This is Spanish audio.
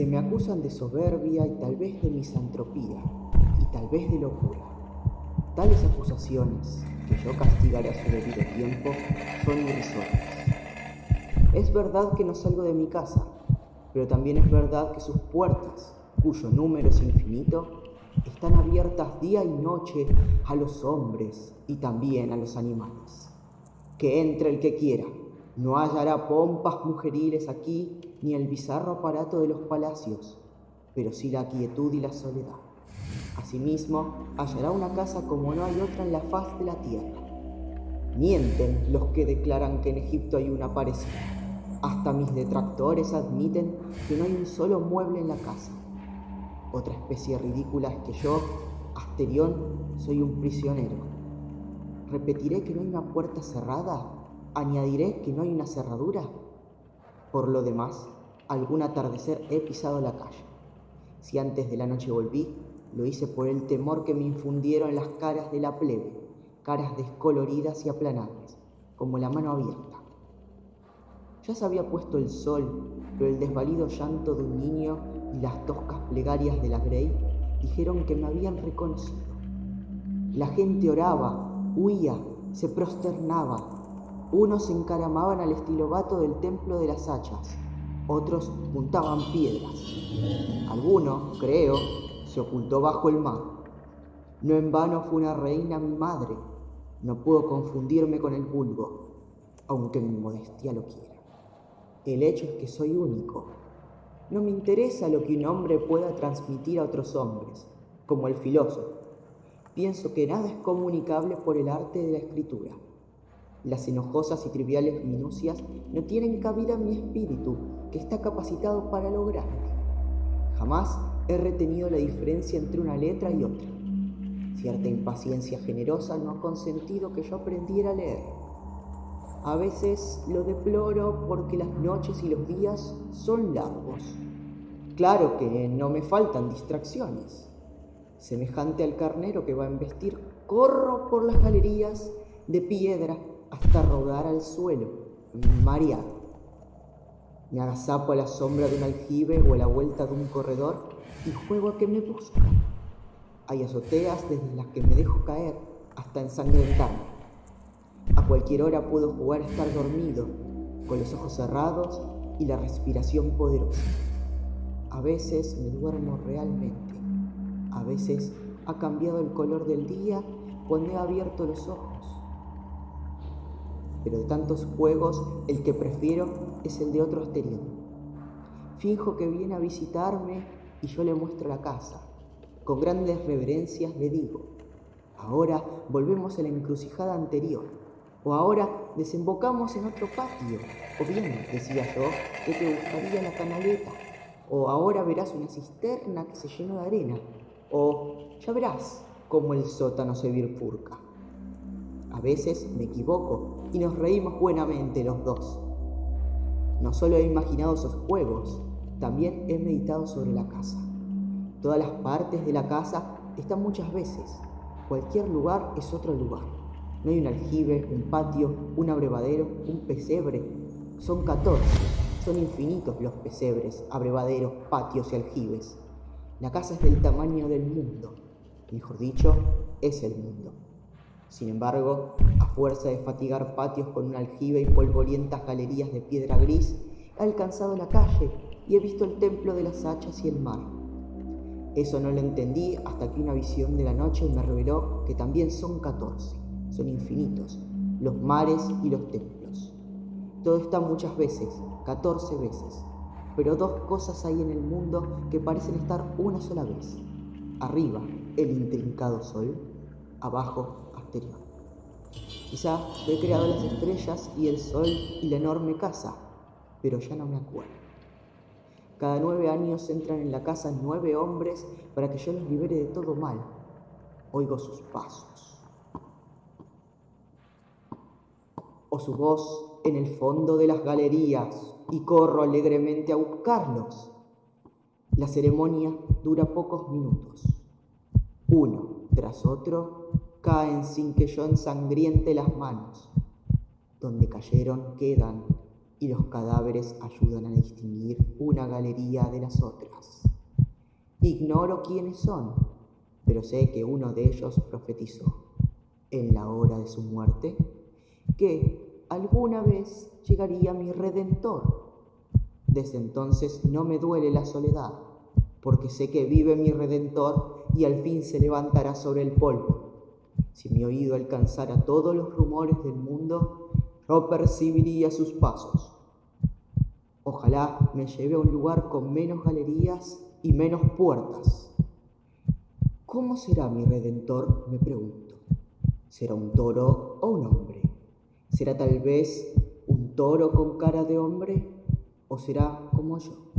Se me acusan de soberbia y tal vez de misantropía y tal vez de locura. Tales acusaciones, que yo castigaré a su debido tiempo, son irrisorias. Es verdad que no salgo de mi casa, pero también es verdad que sus puertas, cuyo número es infinito, están abiertas día y noche a los hombres y también a los animales. Que entre el que quiera, no hallará pompas mujeriles aquí ni el bizarro aparato de los palacios, pero sí la quietud y la soledad. Asimismo, hallará una casa como no hay otra en la faz de la tierra. Mienten los que declaran que en Egipto hay una parecida. Hasta mis detractores admiten que no hay un solo mueble en la casa. Otra especie ridícula es que yo, Asterión, soy un prisionero. ¿Repetiré que no hay una puerta cerrada? ¿Añadiré que no hay una cerradura? Por lo demás, algún atardecer he pisado la calle. Si antes de la noche volví, lo hice por el temor que me infundieron las caras de la plebe, caras descoloridas y aplanadas, como la mano abierta. Ya se había puesto el sol, pero el desvalido llanto de un niño y las toscas plegarias de la Grey dijeron que me habían reconocido. La gente oraba, huía, se prosternaba. Unos encaramaban al estilo vato del templo de las hachas, otros juntaban piedras. Alguno, creo, se ocultó bajo el mar. No en vano fue una reina mi madre. No puedo confundirme con el vulgo, aunque mi modestia lo quiera. El hecho es que soy único. No me interesa lo que un hombre pueda transmitir a otros hombres, como el filósofo. Pienso que nada es comunicable por el arte de la escritura. Las enojosas y triviales minucias no tienen cabida en mi espíritu, que está capacitado para lo grande. Jamás he retenido la diferencia entre una letra y otra. Cierta impaciencia generosa no ha consentido que yo aprendiera a leer. A veces lo deploro porque las noches y los días son largos. Claro que no me faltan distracciones. Semejante al carnero que va a embestir, corro por las galerías de piedra hasta rodar al suelo, mareado. Me agazapo a la sombra de un aljibe o a la vuelta de un corredor y juego a que me buscan. Hay azoteas desde las que me dejo caer hasta ensangrentarme. A cualquier hora puedo jugar a estar dormido, con los ojos cerrados y la respiración poderosa. A veces me duermo realmente, a veces ha cambiado el color del día cuando he abierto los ojos. Pero de tantos juegos, el que prefiero es el de otro asterión. Finjo que viene a visitarme y yo le muestro la casa. Con grandes reverencias le digo, ahora volvemos a la encrucijada anterior o ahora desembocamos en otro patio. O bien, decía yo, que te gustaría la canaleta. O ahora verás una cisterna que se llenó de arena. O ya verás cómo el sótano se bifurca. A veces me equivoco y nos reímos buenamente los dos. No solo he imaginado esos juegos, también he meditado sobre la casa. Todas las partes de la casa están muchas veces. Cualquier lugar es otro lugar. No hay un aljibe, un patio, un abrevadero, un pesebre. Son catorce. Son infinitos los pesebres, abrevaderos, patios y aljibes. La casa es del tamaño del mundo. Mejor dicho, es el mundo. Sin embargo, a fuerza de fatigar patios con un aljibe y polvorientas galerías de piedra gris, he alcanzado la calle y he visto el templo de las hachas y el mar. Eso no lo entendí hasta que una visión de la noche me reveló que también son catorce son infinitos, los mares y los templos. Todo está muchas veces, catorce veces, pero dos cosas hay en el mundo que parecen estar una sola vez. Arriba, el intrincado sol, abajo, Asterión. Quizá he creado las estrellas y el sol y la enorme casa, pero ya no me acuerdo. Cada nueve años entran en la casa nueve hombres para que yo los libere de todo mal. Oigo sus pasos o su voz en el fondo de las galerías y corro alegremente a buscarlos. La ceremonia dura pocos minutos. Uno tras otro caen sin que yo ensangriente las manos. Donde cayeron quedan y los cadáveres ayudan a distinguir una galería de las otras. Ignoro quiénes son, pero sé que uno de ellos profetizó, en la hora de su muerte, que alguna vez llegaría mi redentor. Desde entonces no me duele la soledad, porque sé que vive mi redentor y al fin se levantará sobre el polvo. Si mi oído alcanzara todos los rumores del mundo, yo percibiría sus pasos. Ojalá me lleve a un lugar con menos galerías y menos puertas. ¿Cómo será mi redentor? me pregunto. ¿Será un toro o un hombre? ¿Será tal vez un toro con cara de hombre o será como yo?